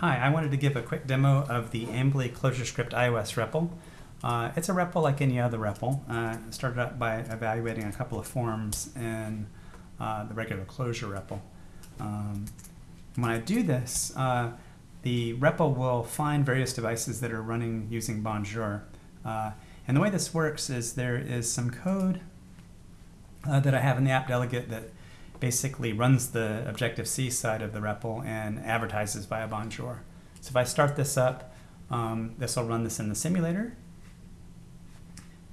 Hi, I wanted to give a quick demo of the Ambly ClojureScript iOS REPL. Uh, it's a REPL like any other REPL. Uh, started out by evaluating a couple of forms in uh, the regular Clojure REPL. Um, when I do this, uh, the REPL will find various devices that are running using Bonjour. Uh, and the way this works is there is some code uh, that I have in the app delegate that basically runs the Objective-C side of the REPL and advertises via Bonjour. So if I start this up, um, this will run this in the simulator.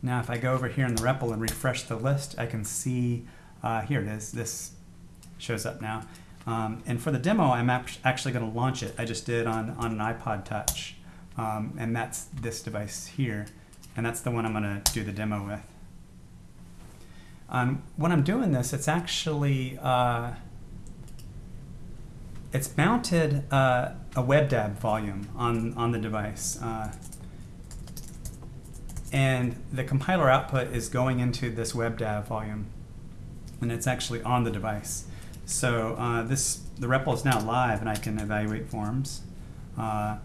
Now if I go over here in the REPL and refresh the list, I can see, uh, here it is, this shows up now. Um, and for the demo, I'm actually going to launch it. I just did on, on an iPod Touch. Um, and that's this device here. And that's the one I'm going to do the demo with. Um, when I'm doing this, it's actually, uh, it's mounted uh, a WebDAV volume on, on the device. Uh, and the compiler output is going into this WebDAV volume. And it's actually on the device. So uh, this the REPL is now live and I can evaluate forms. Uh,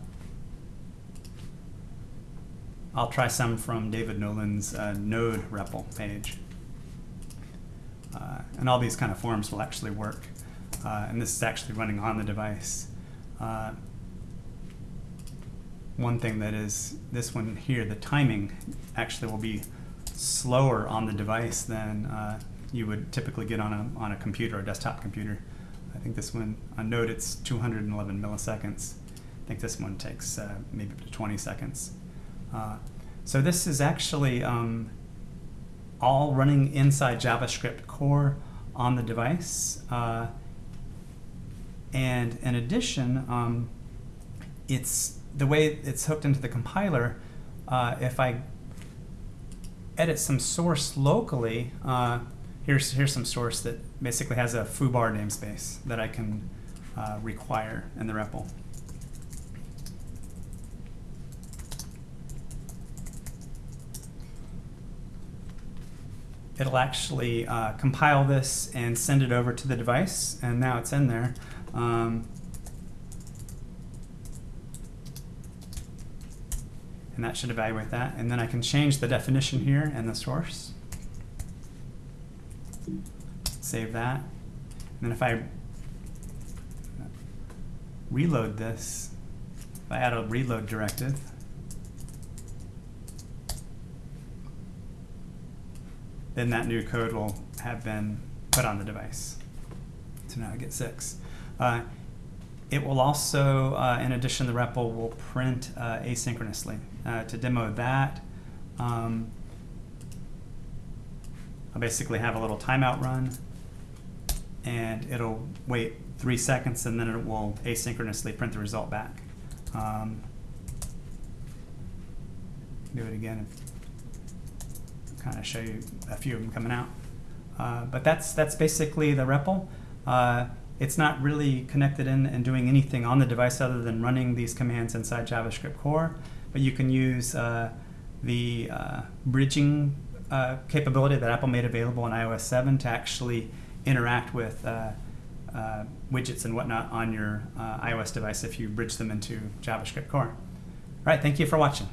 I'll try some from David Nolen's uh, Node REPL page. Uh, and all these kind of forms will actually work. Uh, and this is actually running on the device. Uh, one thing that is, this one here, the timing actually will be slower on the device than uh, you would typically get on a, on a computer, a desktop computer. I think this one, on Node, it's 211 milliseconds. I think this one takes uh, maybe up to 20 seconds. Uh, so this is actually um, all running inside JavaScript core on the device. Uh, and in addition, um, it's the way it's hooked into the compiler. Uh, if I edit some source locally, uh, here's here's some source that basically has a foobar namespace that I can uh, require in the REPL. It'll actually uh, compile this and send it over to the device, and now it's in there. Um, and that should evaluate that. And then I can change the definition here and the source. Save that. And then if I reload this, if I add a reload directive, then that new code will have been put on the device. So now I get six. Uh, it will also, uh, in addition, the REPL will print uh, asynchronously. Uh, to demo that, um, I'll basically have a little timeout run, and it'll wait three seconds, and then it will asynchronously print the result back. Um, do it again kind of show you a few of them coming out. Uh, but that's that's basically the REPL. Uh, it's not really connected in and doing anything on the device other than running these commands inside JavaScript core. But you can use uh, the uh, bridging uh, capability that Apple made available in iOS 7 to actually interact with uh, widgets and whatnot on your iOS device if you bridge them into JavaScript core. All right, thank you for watching.